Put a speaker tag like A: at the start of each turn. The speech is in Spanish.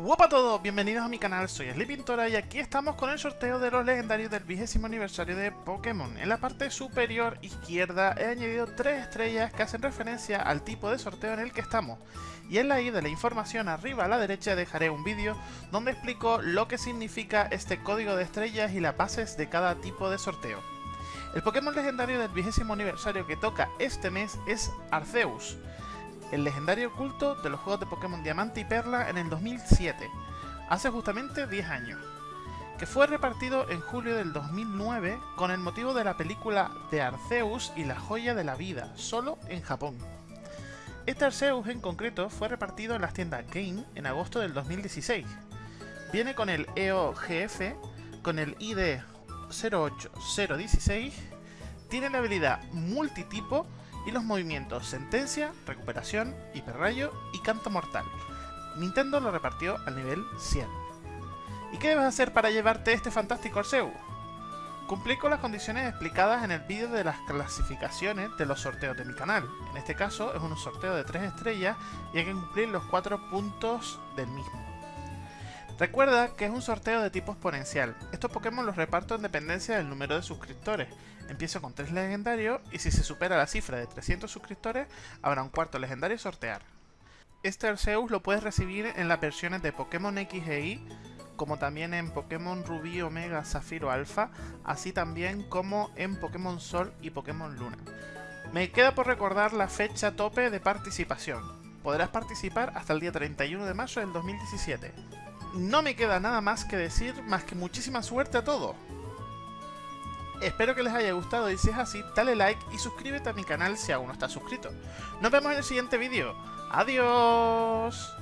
A: Hola a todos, bienvenidos a mi canal, soy Sleepintora y aquí estamos con el sorteo de los legendarios del vigésimo aniversario de Pokémon. En la parte superior izquierda he añadido tres estrellas que hacen referencia al tipo de sorteo en el que estamos. Y en la i de la información arriba a la derecha dejaré un vídeo donde explico lo que significa este código de estrellas y las bases de cada tipo de sorteo. El Pokémon legendario del vigésimo aniversario que toca este mes es Arceus el legendario oculto de los juegos de Pokémon Diamante y Perla en el 2007, hace justamente 10 años, que fue repartido en julio del 2009 con el motivo de la película de Arceus y la joya de la vida, solo en Japón. Este Arceus en concreto fue repartido en las tiendas Game en agosto del 2016. Viene con el EOGF, con el ID 08016, tiene la habilidad multitipo y los movimientos Sentencia, Recuperación, Hiperrayo y Canto Mortal. Nintendo lo repartió al nivel 100. ¿Y qué debes hacer para llevarte este fantástico Arceus? Cumplí con las condiciones explicadas en el vídeo de las clasificaciones de los sorteos de mi canal. En este caso es un sorteo de 3 estrellas y hay que cumplir los 4 puntos del mismo. Recuerda que es un sorteo de tipo exponencial. Estos Pokémon los reparto en dependencia del número de suscriptores. Empiezo con 3 legendarios y si se supera la cifra de 300 suscriptores, habrá un cuarto legendario a sortear. Este Arceus lo puedes recibir en las versiones de Pokémon X e Y, como también en Pokémon Rubí, Omega, Zafiro, Alpha, así también como en Pokémon Sol y Pokémon Luna. Me queda por recordar la fecha tope de participación. Podrás participar hasta el día 31 de marzo del 2017 no me queda nada más que decir, más que muchísima suerte a todos. Espero que les haya gustado y si es así, dale like y suscríbete a mi canal si aún no estás suscrito. Nos vemos en el siguiente vídeo. ¡Adiós!